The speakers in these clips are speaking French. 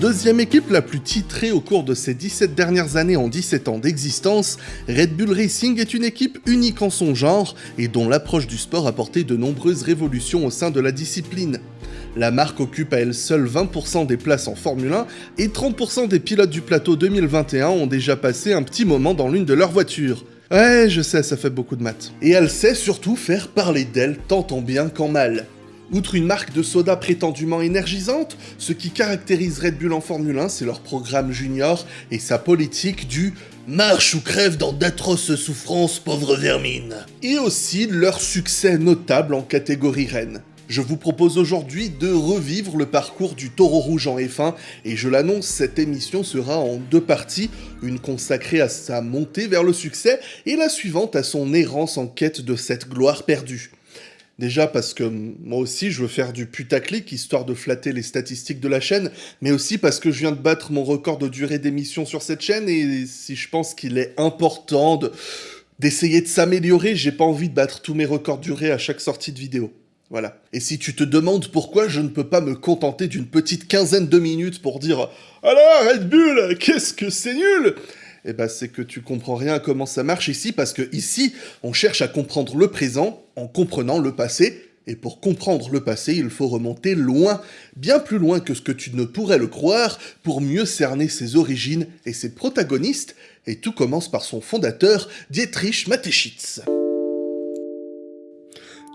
Deuxième équipe la plus titrée au cours de ces 17 dernières années en 17 ans d'existence, Red Bull Racing est une équipe unique en son genre et dont l'approche du sport a porté de nombreuses révolutions au sein de la discipline. La marque occupe à elle seule 20% des places en Formule 1 et 30% des pilotes du plateau 2021 ont déjà passé un petit moment dans l'une de leurs voitures. Ouais, je sais, ça fait beaucoup de maths. Et elle sait surtout faire parler d'elle tant en bien qu'en mal. Outre une marque de soda prétendument énergisante, ce qui caractérise Red Bull en Formule 1, c'est leur programme junior et sa politique du Marche ou crève dans d'atroces souffrances, pauvre vermine. Et aussi leur succès notable en catégorie reine. Je vous propose aujourd'hui de revivre le parcours du taureau rouge en F1 et je l'annonce, cette émission sera en deux parties, une consacrée à sa montée vers le succès et la suivante à son errance en quête de cette gloire perdue. Déjà parce que moi aussi je veux faire du putaclic histoire de flatter les statistiques de la chaîne, mais aussi parce que je viens de battre mon record de durée d'émission sur cette chaîne et si je pense qu'il est important d'essayer de s'améliorer, j'ai pas envie de battre tous mes records de durée à chaque sortie de vidéo. Voilà. Et si tu te demandes pourquoi je ne peux pas me contenter d'une petite quinzaine de minutes pour dire « Alors, Red Bull, qu'est-ce que c'est nul !» Eh ben c'est que tu comprends rien à comment ça marche ici, parce que ici, on cherche à comprendre le présent en comprenant le passé, et pour comprendre le passé, il faut remonter loin, bien plus loin que ce que tu ne pourrais le croire, pour mieux cerner ses origines et ses protagonistes, et tout commence par son fondateur, Dietrich Mateschitz.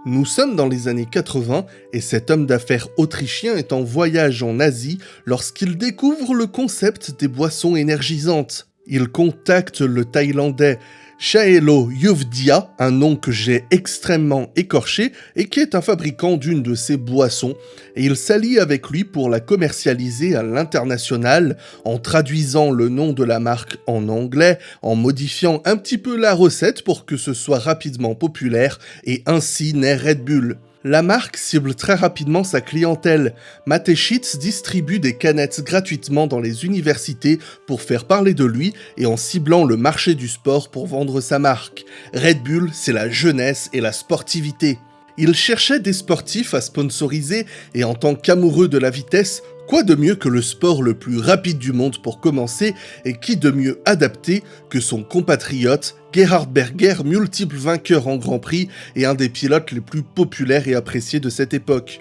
Nous sommes dans les années 80 et cet homme d'affaires autrichien est en voyage en Asie lorsqu'il découvre le concept des boissons énergisantes. Il contacte le Thaïlandais Shaelo Yuvdia, un nom que j'ai extrêmement écorché et qui est un fabricant d'une de ces boissons, et il s'allie avec lui pour la commercialiser à l'international en traduisant le nom de la marque en anglais, en modifiant un petit peu la recette pour que ce soit rapidement populaire, et ainsi naît Red Bull. La marque cible très rapidement sa clientèle. Mateschitz distribue des canettes gratuitement dans les universités pour faire parler de lui et en ciblant le marché du sport pour vendre sa marque. Red Bull, c'est la jeunesse et la sportivité. Il cherchait des sportifs à sponsoriser et en tant qu'amoureux de la vitesse, Quoi de mieux que le sport le plus rapide du monde pour commencer, et qui de mieux adapté que son compatriote Gerhard Berger, multiple vainqueur en Grand Prix et un des pilotes les plus populaires et appréciés de cette époque?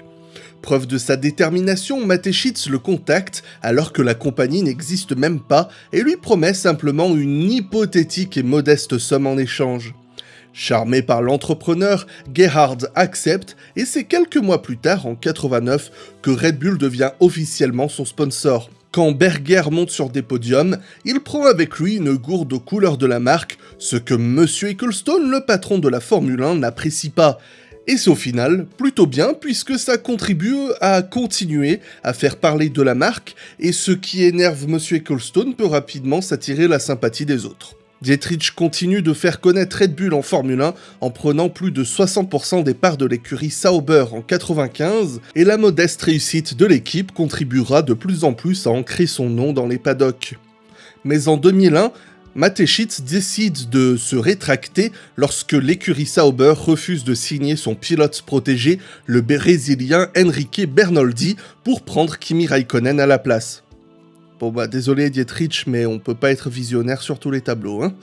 Preuve de sa détermination, Mateschitz le contacte alors que la compagnie n'existe même pas et lui promet simplement une hypothétique et modeste somme en échange. Charmé par l'entrepreneur, Gerhard accepte et c'est quelques mois plus tard, en 89, que Red Bull devient officiellement son sponsor. Quand Berger monte sur des podiums, il prend avec lui une gourde aux couleurs de la marque, ce que Monsieur Ecclestone, le patron de la Formule 1, n'apprécie pas. Et c'est au final plutôt bien puisque ça contribue à continuer à faire parler de la marque et ce qui énerve Monsieur Ecclestone peut rapidement s'attirer la sympathie des autres. Dietrich continue de faire connaître Red Bull en Formule 1 en prenant plus de 60% des parts de l'écurie Sauber en 95 et la modeste réussite de l'équipe contribuera de plus en plus à ancrer son nom dans les paddocks. Mais en 2001, Mateschitz décide de se rétracter lorsque l'écurie Sauber refuse de signer son pilote protégé, le brésilien Enrique Bernoldi, pour prendre Kimi Raikkonen à la place. Bon bah désolé Dietrich, mais on peut pas être visionnaire sur tous les tableaux. Hein.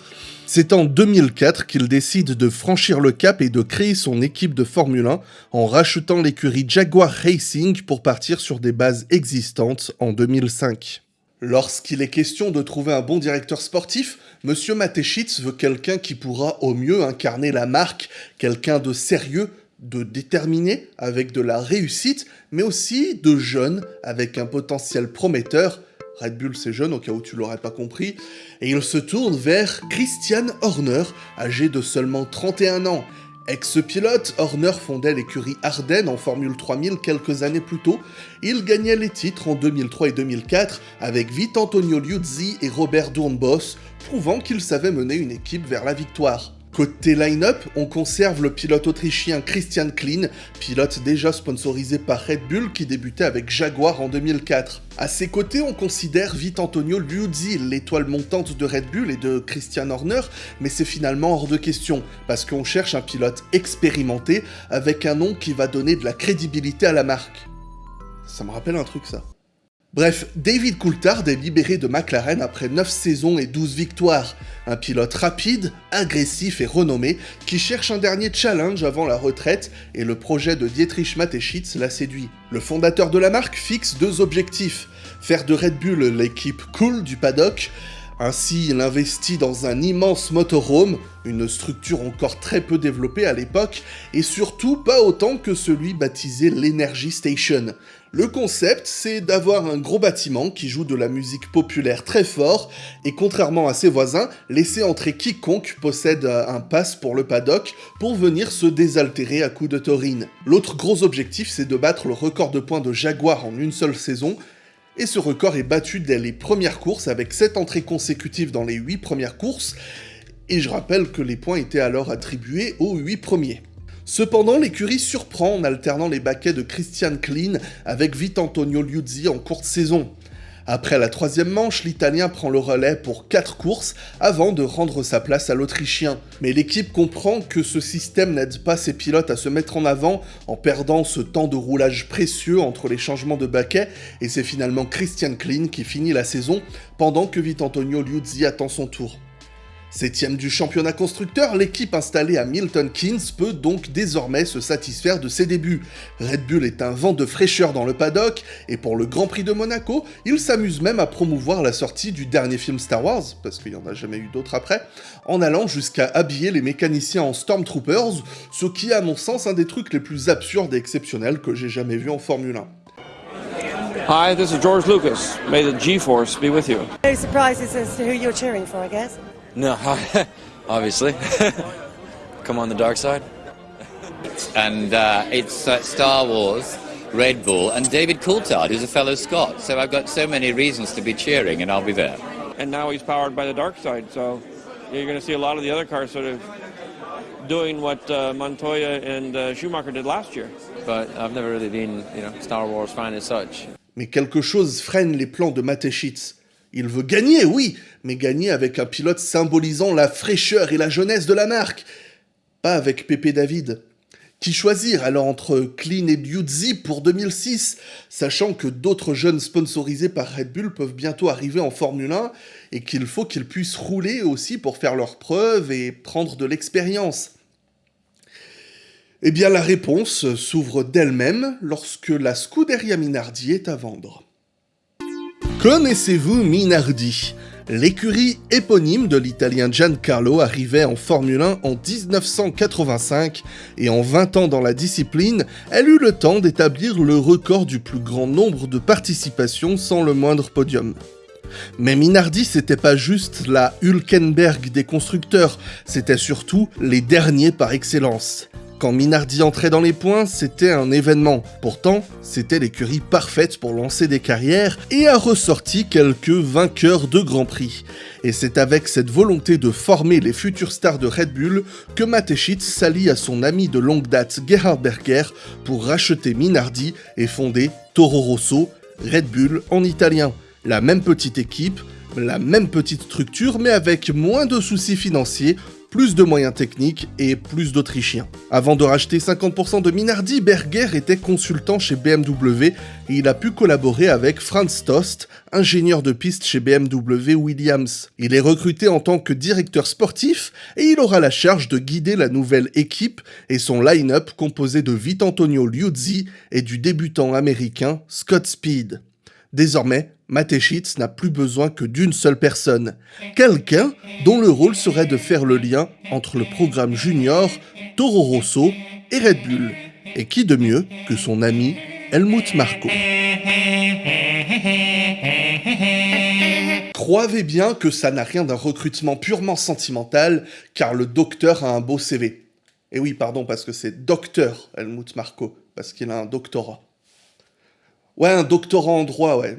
C'est en 2004 qu'il décide de franchir le cap et de créer son équipe de Formule 1 en rachetant l'écurie Jaguar Racing pour partir sur des bases existantes en 2005. Lorsqu'il est question de trouver un bon directeur sportif, Monsieur Mateschitz veut quelqu'un qui pourra au mieux incarner la marque, quelqu'un de sérieux, de déterminé, avec de la réussite, mais aussi de jeune, avec un potentiel prometteur, Red Bull c'est jeune au cas où tu l'aurais pas compris, et il se tourne vers Christian Horner, âgé de seulement 31 ans. Ex-pilote, Horner fondait l'écurie Ardennes en Formule 3000 quelques années plus tôt. Il gagnait les titres en 2003 et 2004 avec Vite Antonio Liuzzi et Robert Doornbos, prouvant qu'il savait mener une équipe vers la victoire. Côté line-up, on conserve le pilote autrichien Christian Klein, pilote déjà sponsorisé par Red Bull qui débutait avec Jaguar en 2004. À ses côtés, on considère vite Antonio Liuzzi, l'étoile montante de Red Bull et de Christian Horner, mais c'est finalement hors de question, parce qu'on cherche un pilote expérimenté avec un nom qui va donner de la crédibilité à la marque. Ça me rappelle un truc ça. Bref, David Coulthard est libéré de McLaren après 9 saisons et 12 victoires. Un pilote rapide, agressif et renommé qui cherche un dernier challenge avant la retraite et le projet de Dietrich Mateschitz l'a séduit. Le fondateur de la marque fixe deux objectifs. Faire de Red Bull l'équipe cool du paddock ainsi, il investit dans un immense motorhome, une structure encore très peu développée à l'époque, et surtout pas autant que celui baptisé l'Energy Station. Le concept, c'est d'avoir un gros bâtiment qui joue de la musique populaire très fort, et contrairement à ses voisins, laisser entrer quiconque possède un pass pour le paddock pour venir se désaltérer à coups de taurine. L'autre gros objectif, c'est de battre le record de points de Jaguar en une seule saison, et ce record est battu dès les premières courses avec 7 entrées consécutives dans les 8 premières courses, et je rappelle que les points étaient alors attribués aux 8 premiers. Cependant, l'écurie surprend en alternant les baquets de Christian Klein avec Vitantonio Liuzzi en courte saison. Après la troisième manche, l'Italien prend le relais pour 4 courses avant de rendre sa place à l'Autrichien. Mais l'équipe comprend que ce système n'aide pas ses pilotes à se mettre en avant en perdant ce temps de roulage précieux entre les changements de baquet et c'est finalement Christian Klein qui finit la saison pendant que Vitantonio Liuzzi attend son tour. Septième du championnat constructeur, l'équipe installée à Milton Keynes peut donc désormais se satisfaire de ses débuts. Red Bull est un vent de fraîcheur dans le paddock, et pour le Grand Prix de Monaco, il s'amuse même à promouvoir la sortie du dernier film Star Wars, parce qu'il n'y en a jamais eu d'autres après, en allant jusqu'à habiller les mécaniciens en Stormtroopers, ce qui est à mon sens un des trucs les plus absurdes et exceptionnels que j'ai jamais vu en Formule 1. Hi, this is George Lucas. May the G-Force be with you. No surprises as to who you're cheering for, I guess. No, obviously. Come on the dark side. and uh, it's uh, Star Wars, Red Bull, and David Coulthard, who's a fellow Scot. So I've got so many reasons to be cheering, and I'll be there. And now he's powered by the dark side, so you're going to see a lot of the other cars sort of doing what uh, Montoya and uh, Schumacher did last year. But I've never really been, you know, Star Wars fan as such. Mais quelque chose freine les plans de Mateschitz. Il veut gagner, oui, mais gagner avec un pilote symbolisant la fraîcheur et la jeunesse de la marque. Pas avec Pépé David. Qui choisir alors entre Clean et Liuzzi pour 2006, sachant que d'autres jeunes sponsorisés par Red Bull peuvent bientôt arriver en Formule 1 et qu'il faut qu'ils puissent rouler aussi pour faire leurs preuves et prendre de l'expérience? Eh bien la réponse s'ouvre d'elle-même lorsque la Scuderia Minardi est à vendre. Connaissez-vous Minardi? L'écurie éponyme de l'italien Giancarlo arrivait en Formule 1 en 1985 et en 20 ans dans la discipline, elle eut le temps d'établir le record du plus grand nombre de participations sans le moindre podium. Mais Minardi, c'était pas juste la Hülkenberg des constructeurs, c'était surtout les derniers par excellence. Quand Minardi entrait dans les points, c'était un événement. Pourtant, c'était l'écurie parfaite pour lancer des carrières et a ressorti quelques vainqueurs de Grand Prix. Et c'est avec cette volonté de former les futures stars de Red Bull que Mateschitz s'allie à son ami de longue date Gerhard Berger pour racheter Minardi et fonder Toro Rosso, Red Bull en italien. La même petite équipe, la même petite structure, mais avec moins de soucis financiers plus de moyens techniques et plus d'Autrichiens. Avant de racheter 50% de Minardi, Berger était consultant chez BMW et il a pu collaborer avec Franz Tost, ingénieur de piste chez BMW Williams. Il est recruté en tant que directeur sportif et il aura la charge de guider la nouvelle équipe et son line-up composé de Vitantonio Liuzzi et du débutant américain Scott Speed. Désormais, Mateschitz n'a plus besoin que d'une seule personne, quelqu'un dont le rôle serait de faire le lien entre le programme junior, Toro Rosso et Red Bull. Et qui de mieux que son ami Helmut Marko Croyez bien que ça n'a rien d'un recrutement purement sentimental, car le docteur a un beau CV. Et oui, pardon, parce que c'est docteur Helmut Marko, parce qu'il a un doctorat. Ouais, un doctorat en droit, ouais.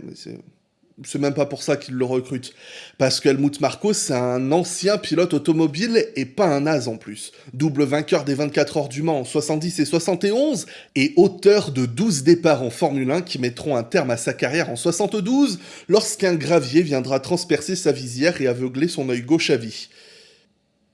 C'est même pas pour ça qu'il le recrute. Parce qu'Helmut Marko, c'est un ancien pilote automobile et pas un as en plus. Double vainqueur des 24 heures du Mans en 70 et 71 et auteur de 12 départs en Formule 1 qui mettront un terme à sa carrière en 72 lorsqu'un gravier viendra transpercer sa visière et aveugler son œil gauche à vie.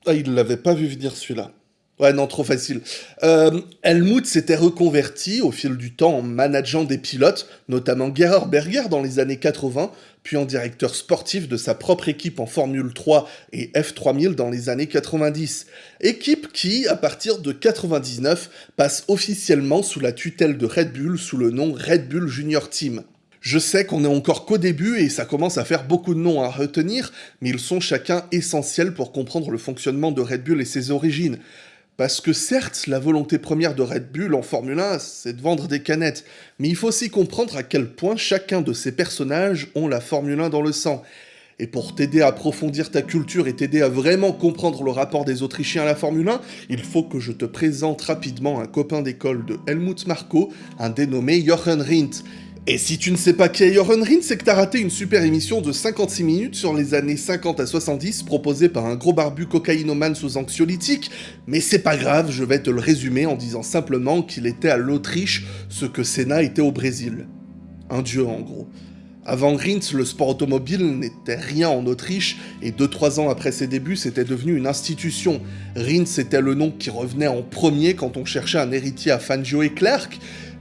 Ah, il l'avait pas vu venir celui-là. Ouais, non, trop facile. Euh, Helmut s'était reconverti au fil du temps en manageant des pilotes, notamment Gerhard Berger dans les années 80, puis en directeur sportif de sa propre équipe en Formule 3 et F3000 dans les années 90. Équipe qui, à partir de 99, passe officiellement sous la tutelle de Red Bull sous le nom Red Bull Junior Team. Je sais qu'on est encore qu'au début et ça commence à faire beaucoup de noms à retenir, mais ils sont chacun essentiels pour comprendre le fonctionnement de Red Bull et ses origines. Parce que certes, la volonté première de Red Bull en Formule 1, c'est de vendre des canettes, mais il faut aussi comprendre à quel point chacun de ces personnages ont la Formule 1 dans le sang. Et pour t'aider à approfondir ta culture et t'aider à vraiment comprendre le rapport des Autrichiens à la Formule 1, il faut que je te présente rapidement un copain d'école de Helmut Marko, un dénommé Jochen Rindt. Et si tu ne sais pas qui est Jochen Rindt, c'est que t'as raté une super émission de 56 minutes sur les années 50 à 70 proposée par un gros barbu cocaïnomane sous anxiolytique, mais c'est pas grave, je vais te le résumer en disant simplement qu'il était à l'Autriche ce que Senna était au Brésil. Un dieu en gros. Avant Rindt, le sport automobile n'était rien en Autriche, et 2-3 ans après ses débuts, c'était devenu une institution. Rindt, c'était le nom qui revenait en premier quand on cherchait un héritier à Fangio et Clerc,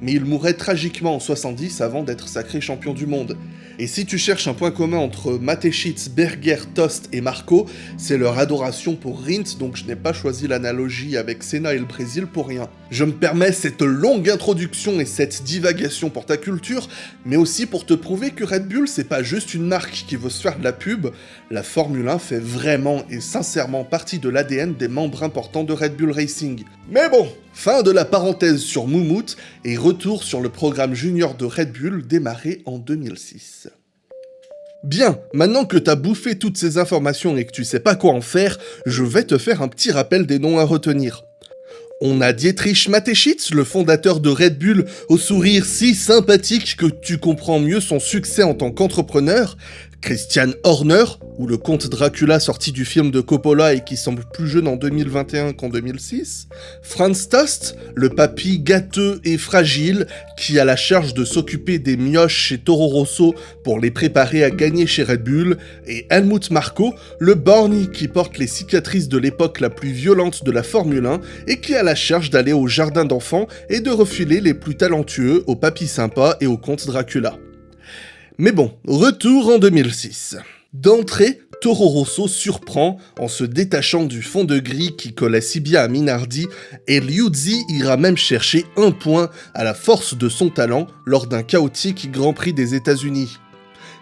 mais il mourrait tragiquement en 70 avant d'être sacré champion du monde. Et si tu cherches un point commun entre Mateschitz, Berger, Tost et Marco, c'est leur adoration pour Rindt, donc je n'ai pas choisi l'analogie avec Senna et le Brésil pour rien. Je me permets cette longue introduction et cette divagation pour ta culture, mais aussi pour te prouver que Red Bull c'est pas juste une marque qui veut se faire de la pub, la Formule 1 fait vraiment et sincèrement partie de l'ADN des membres importants de Red Bull Racing. Mais bon, fin de la parenthèse sur Moumout et retour sur le programme junior de Red Bull démarré en 2006. Bien, maintenant que t'as bouffé toutes ces informations et que tu sais pas quoi en faire, je vais te faire un petit rappel des noms à retenir. On a Dietrich Mateschitz, le fondateur de Red Bull, au sourire si sympathique que tu comprends mieux son succès en tant qu'entrepreneur, Christian Horner, ou le comte Dracula sorti du film de Coppola et qui semble plus jeune en 2021 qu'en 2006, Franz Tost, le papy gâteux et fragile qui a la charge de s'occuper des mioches chez Toro Rosso pour les préparer à gagner chez Red Bull, et Helmut Marko, le borny qui porte les cicatrices de l'époque la plus violente de la Formule 1 et qui a la charge d'aller au jardin d'enfants et de refiler les plus talentueux au papy sympa et au comte Dracula. Mais bon, retour en 2006. D'entrée, Toro Rosso surprend en se détachant du fond de gris qui collait si bien à Minardi, et Liuzzi ira même chercher un point à la force de son talent lors d'un chaotique Grand Prix des États-Unis.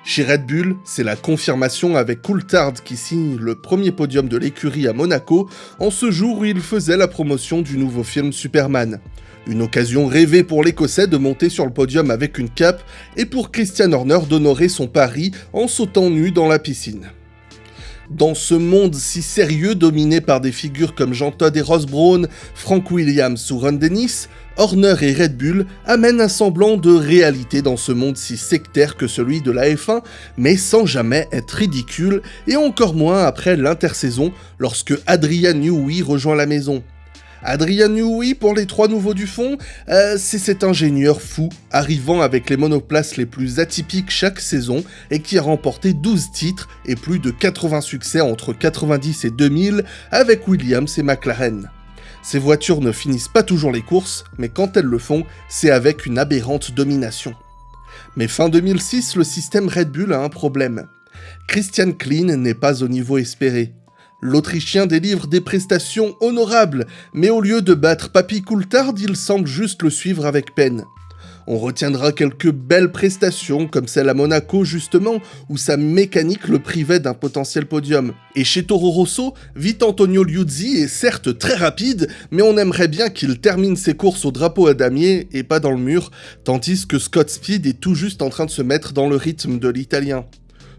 Chez Red Bull, c'est la confirmation avec Coulthard qui signe le premier podium de l'écurie à Monaco en ce jour où il faisait la promotion du nouveau film Superman. Une occasion rêvée pour l'Écossais de monter sur le podium avec une cape et pour Christian Horner d'honorer son pari en sautant nu dans la piscine. Dans ce monde si sérieux dominé par des figures comme Jean Todd et Ross Brown, Frank Williams ou Ron Dennis, Horner et Red Bull amènent un semblant de réalité dans ce monde si sectaire que celui de la F1, mais sans jamais être ridicule, et encore moins après l'intersaison lorsque Adrian Newey rejoint la maison. Adrian Newey, pour les trois nouveaux du fond, euh, c'est cet ingénieur fou, arrivant avec les monoplaces les plus atypiques chaque saison et qui a remporté 12 titres et plus de 80 succès entre 90 et 2000 avec Williams et McLaren. Ces voitures ne finissent pas toujours les courses, mais quand elles le font, c'est avec une aberrante domination. Mais fin 2006, le système Red Bull a un problème. Christian Klein n'est pas au niveau espéré. L'Autrichien délivre des prestations honorables, mais au lieu de battre Papy Coulthard, il semble juste le suivre avec peine. On retiendra quelques belles prestations, comme celle à Monaco justement, où sa mécanique le privait d'un potentiel podium. Et chez Toro Rosso, vite Antonio Liuzzi est certes très rapide, mais on aimerait bien qu'il termine ses courses au drapeau à damier et pas dans le mur, tandis que Scott Speed est tout juste en train de se mettre dans le rythme de l'italien.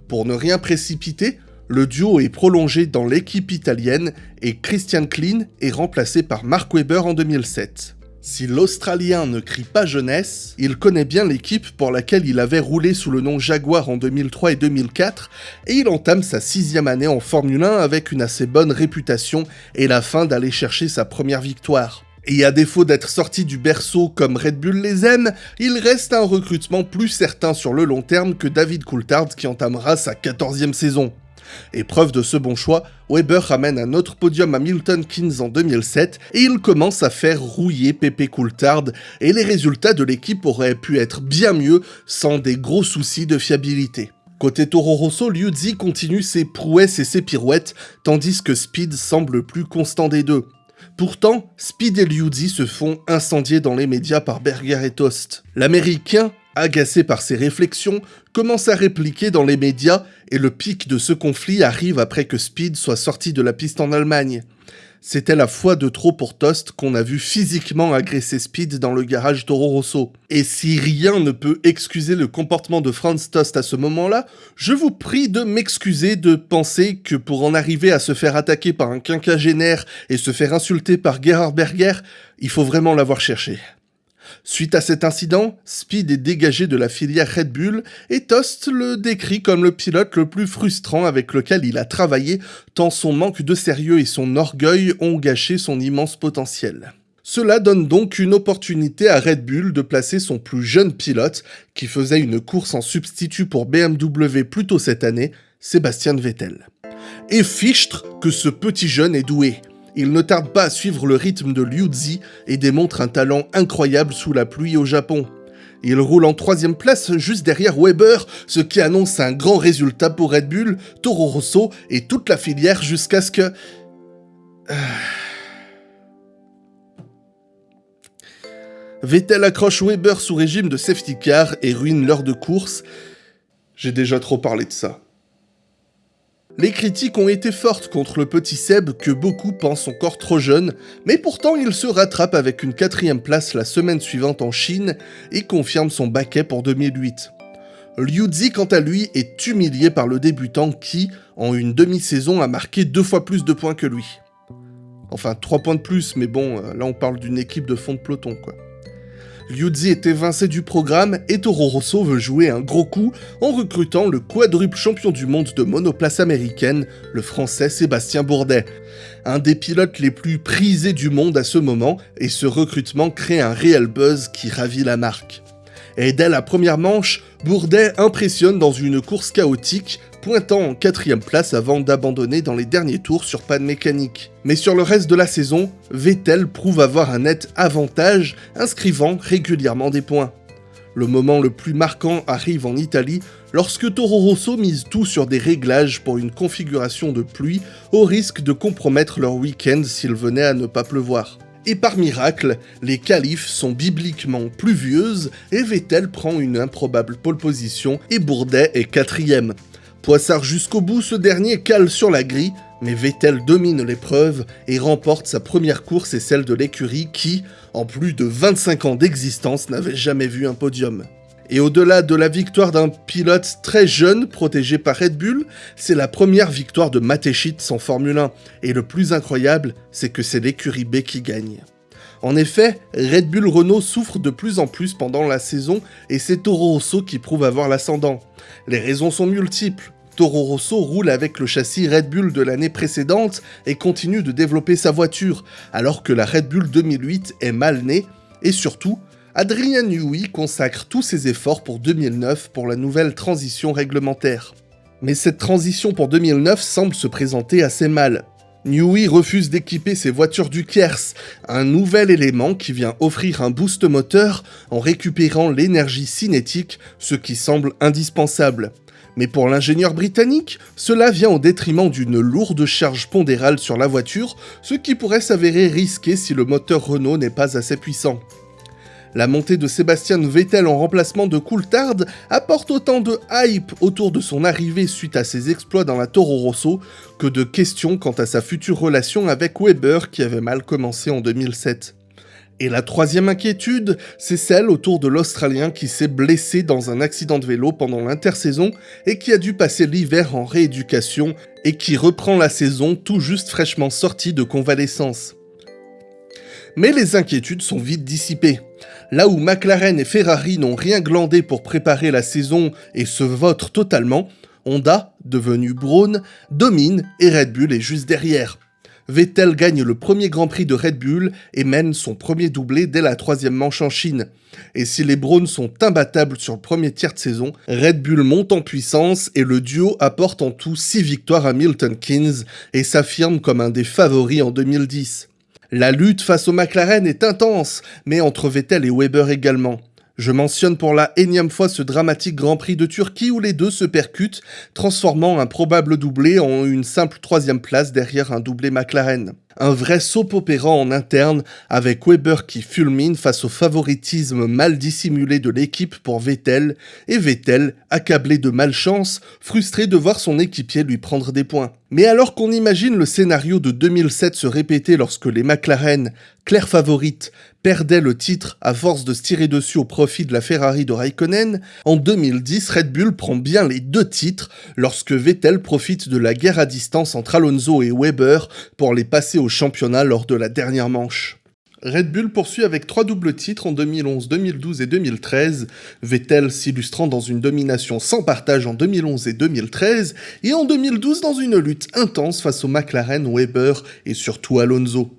Pour ne rien précipiter, le duo est prolongé dans l'équipe italienne et Christian Klein est remplacé par Mark Webber en 2007. Si l'Australien ne crie pas jeunesse, il connaît bien l'équipe pour laquelle il avait roulé sous le nom Jaguar en 2003 et 2004, et il entame sa sixième année en Formule 1 avec une assez bonne réputation et la fin d'aller chercher sa première victoire. Et à défaut d'être sorti du berceau comme Red Bull les aime, il reste un recrutement plus certain sur le long terme que David Coulthard qui entamera sa 14e saison. Et preuve de ce bon choix, Weber ramène un autre podium à Milton Keynes en 2007 et il commence à faire rouiller Pepe Coulthard et les résultats de l'équipe auraient pu être bien mieux sans des gros soucis de fiabilité. Côté Toro Rosso, Liuzzi continue ses prouesses et ses pirouettes, tandis que Speed semble plus constant des deux. Pourtant, Speed et Liuzzi se font incendier dans les médias par Berger et Tost. L'américain, agacé par ses réflexions, commence à répliquer dans les médias et le pic de ce conflit arrive après que Speed soit sorti de la piste en Allemagne. C'était la fois de trop pour Tost qu'on a vu physiquement agresser Speed dans le garage Toro Rosso. Et si rien ne peut excuser le comportement de Franz Tost à ce moment-là, je vous prie de m'excuser de penser que pour en arriver à se faire attaquer par un quinquagénaire et se faire insulter par Gerhard Berger, il faut vraiment l'avoir cherché. Suite à cet incident, Speed est dégagé de la filière Red Bull et Tost le décrit comme le pilote le plus frustrant avec lequel il a travaillé tant son manque de sérieux et son orgueil ont gâché son immense potentiel. Cela donne donc une opportunité à Red Bull de placer son plus jeune pilote, qui faisait une course en substitut pour BMW plus tôt cette année, Sébastien Vettel. Et fichtre que ce petit jeune est doué il ne tarde pas à suivre le rythme de Liuzzi et démontre un talent incroyable sous la pluie au Japon. Il roule en troisième place juste derrière Weber, ce qui annonce un grand résultat pour Red Bull, Toro Rosso et toute la filière jusqu'à ce que... Euh, Vettel accroche Weber sous régime de safety car et ruine l'heure de course. J'ai déjà trop parlé de ça. Les critiques ont été fortes contre le petit Seb que beaucoup pensent encore trop jeune, mais pourtant il se rattrape avec une quatrième place la semaine suivante en Chine et confirme son baquet pour 2008. Liu quant à lui est humilié par le débutant qui, en une demi-saison, a marqué deux fois plus de points que lui. Enfin, trois points de plus, mais bon, euh, là on parle d'une équipe de fond de peloton quoi. Liuzzi est évincé du programme et Toro Rosso veut jouer un gros coup en recrutant le quadruple champion du monde de monoplace américaine, le français Sébastien Bourdet. Un des pilotes les plus prisés du monde à ce moment, et ce recrutement crée un réel buzz qui ravit la marque. Et dès la première manche, Bourdet impressionne dans une course chaotique pointant en quatrième place avant d'abandonner dans les derniers tours sur panne mécanique. Mais sur le reste de la saison, Vettel prouve avoir un net avantage, inscrivant régulièrement des points. Le moment le plus marquant arrive en Italie, lorsque Toro Rosso mise tout sur des réglages pour une configuration de pluie, au risque de compromettre leur week-end s'il venait à ne pas pleuvoir. Et par miracle, les qualifs sont bibliquement pluvieuses et Vettel prend une improbable pole position et Bourdet est quatrième. Poissard jusqu'au bout, ce dernier cale sur la grille, mais Vettel domine l'épreuve et remporte sa première course et celle de l'écurie qui, en plus de 25 ans d'existence, n'avait jamais vu un podium. Et au-delà de la victoire d'un pilote très jeune protégé par Red Bull, c'est la première victoire de Matechit en Formule 1. Et le plus incroyable, c'est que c'est l'écurie B qui gagne. En effet, Red Bull Renault souffre de plus en plus pendant la saison et c'est Toro Rosso qui prouve avoir l'ascendant. Les raisons sont multiples. Toro Rosso roule avec le châssis Red Bull de l'année précédente et continue de développer sa voiture, alors que la Red Bull 2008 est mal née, et surtout, Adrien Newey consacre tous ses efforts pour 2009 pour la nouvelle transition réglementaire. Mais cette transition pour 2009 semble se présenter assez mal. Newey refuse d'équiper ses voitures du Kers, un nouvel élément qui vient offrir un boost moteur en récupérant l'énergie cinétique, ce qui semble indispensable. Mais pour l'ingénieur britannique, cela vient au détriment d'une lourde charge pondérale sur la voiture, ce qui pourrait s'avérer risqué si le moteur Renault n'est pas assez puissant. La montée de Sébastien Vettel en remplacement de Coulthard apporte autant de hype autour de son arrivée suite à ses exploits dans la Toro Rosso que de questions quant à sa future relation avec Weber qui avait mal commencé en 2007. Et la troisième inquiétude, c'est celle autour de l'Australien qui s'est blessé dans un accident de vélo pendant l'intersaison et qui a dû passer l'hiver en rééducation et qui reprend la saison tout juste fraîchement sorti de convalescence. Mais les inquiétudes sont vite dissipées. Là où McLaren et Ferrari n'ont rien glandé pour préparer la saison et se votent totalement, Honda, devenu Braun, domine et Red Bull est juste derrière. Vettel gagne le premier Grand Prix de Red Bull et mène son premier doublé dès la troisième manche en Chine. Et si les Browns sont imbattables sur le premier tiers de saison, Red Bull monte en puissance et le duo apporte en tout 6 victoires à Milton Keynes et s'affirme comme un des favoris en 2010. La lutte face au McLaren est intense, mais entre Vettel et Weber également. Je mentionne pour la énième fois ce dramatique Grand Prix de Turquie où les deux se percutent, transformant un probable doublé en une simple troisième place derrière un doublé McLaren un vrai soap opéra en interne avec Weber qui fulmine face au favoritisme mal dissimulé de l'équipe pour Vettel et Vettel accablé de malchance, frustré de voir son équipier lui prendre des points. Mais alors qu'on imagine le scénario de 2007 se répéter lorsque les McLaren, claire favorite, perdaient le titre à force de se tirer dessus au profit de la Ferrari de Raikkonen, en 2010 Red Bull prend bien les deux titres lorsque Vettel profite de la guerre à distance entre Alonso et Weber pour les passer au championnat lors de la dernière manche. Red Bull poursuit avec trois doubles titres en 2011, 2012 et 2013, Vettel s'illustrant dans une domination sans partage en 2011 et 2013, et en 2012 dans une lutte intense face au McLaren, Weber et surtout Alonso.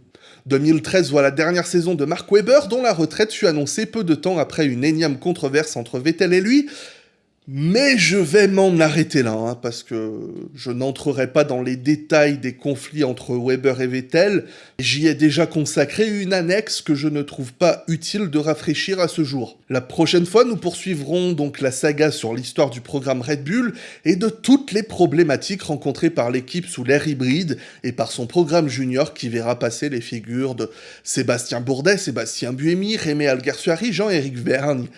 2013 voit la dernière saison de Mark Webber, dont la retraite fut annoncée peu de temps après une énième controverse entre Vettel et lui, mais je vais m'en arrêter là, hein, parce que je n'entrerai pas dans les détails des conflits entre Weber et Vettel. J'y ai déjà consacré une annexe que je ne trouve pas utile de rafraîchir à ce jour. La prochaine fois, nous poursuivrons donc la saga sur l'histoire du programme Red Bull et de toutes les problématiques rencontrées par l'équipe sous l'ère hybride et par son programme junior qui verra passer les figures de Sébastien Bourdet, Sébastien Buemi, Rémé Alguersuari, Jean-Éric Vergne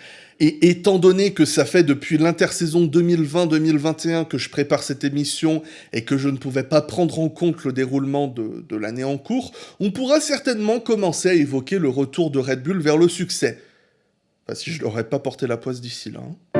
et étant donné que ça fait depuis l'intersaison 2020-2021 que je prépare cette émission et que je ne pouvais pas prendre en compte le déroulement de, l'année en cours, on pourra certainement commencer à évoquer le retour de Red Bull vers le succès. Enfin, si je n'aurais pas porté la poisse d'ici là. Hein.